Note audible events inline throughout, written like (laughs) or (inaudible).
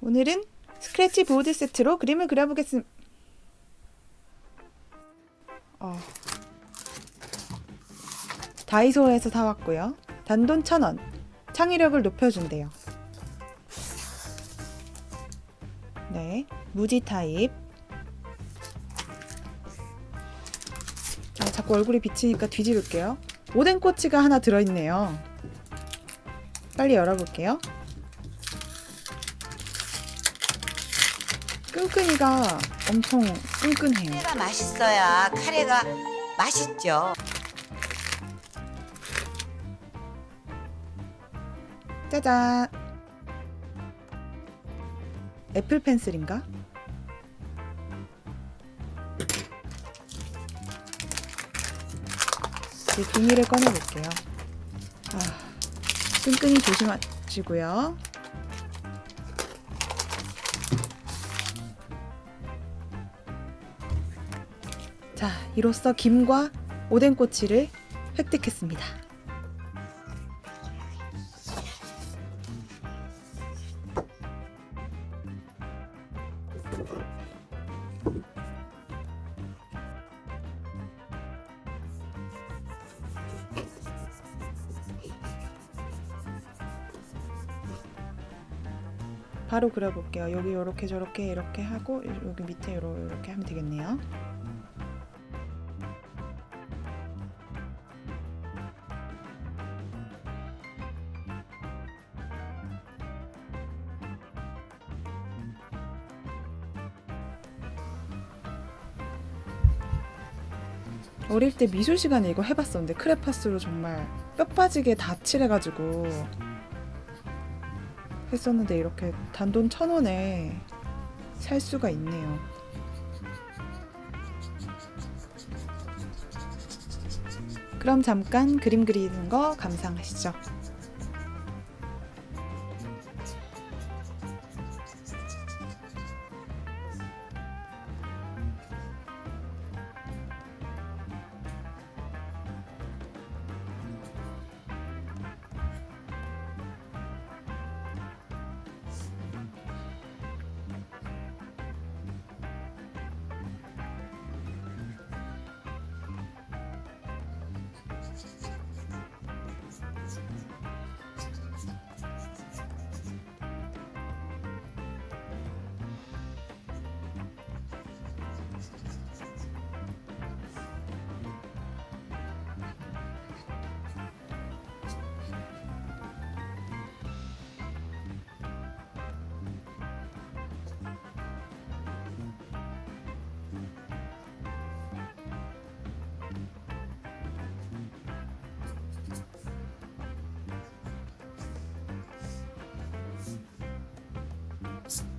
오늘은 스크래치 보드 세트로 그림을 그려보겠습니다. 어. 다이소에서 사왔고요. 단돈 1,000원. 창의력을 높여준대요. 네, 무지 타입. 아, 자꾸 얼굴이 비치니까 뒤집을게요. 오뎅 꼬치가 하나 들어있네요. 빨리 열어볼게요. 끈끈이가 엄청 끈끈해요. 카레가 맛있어야 카레가 맛있죠. 짜잔. 애플 펜슬인가? 이제 비닐을 꺼내볼게요. 아, 끈끈이 조심하시고요. 자, 이로써 김과 오뎅꼬치를 획득했습니다. 바로 그려볼게요. 여기 이렇게 저렇게 이렇게 하고 여기 밑에 이렇게 하면 되겠네요. 어릴 때 미술 시간에 이거 해봤었는데 크레파스로 정말 뼈 빠지게 다 칠해가지고 했었는데 이렇게 단돈 천 원에 살 수가 있네요. 그럼 잠깐 그림 그리는 거 감상하시죠.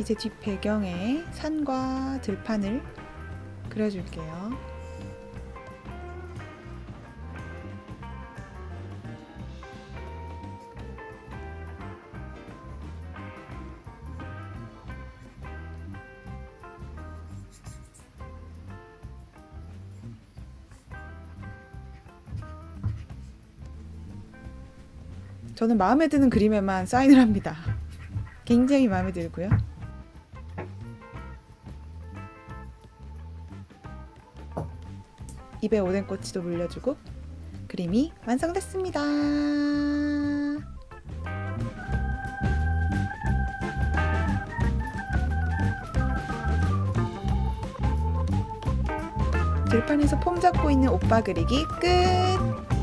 이제 뒷 배경에 산과 들판을 그려줄게요. 저는 마음에 드는 그림에만 사인을 합니다. (laughs) 굉장히 마음에 들고요. 입에 오뎅꼬치도 물려주고 그림이 완성됐습니다. 들판에서 폼 잡고 있는 오빠 그리기 끝!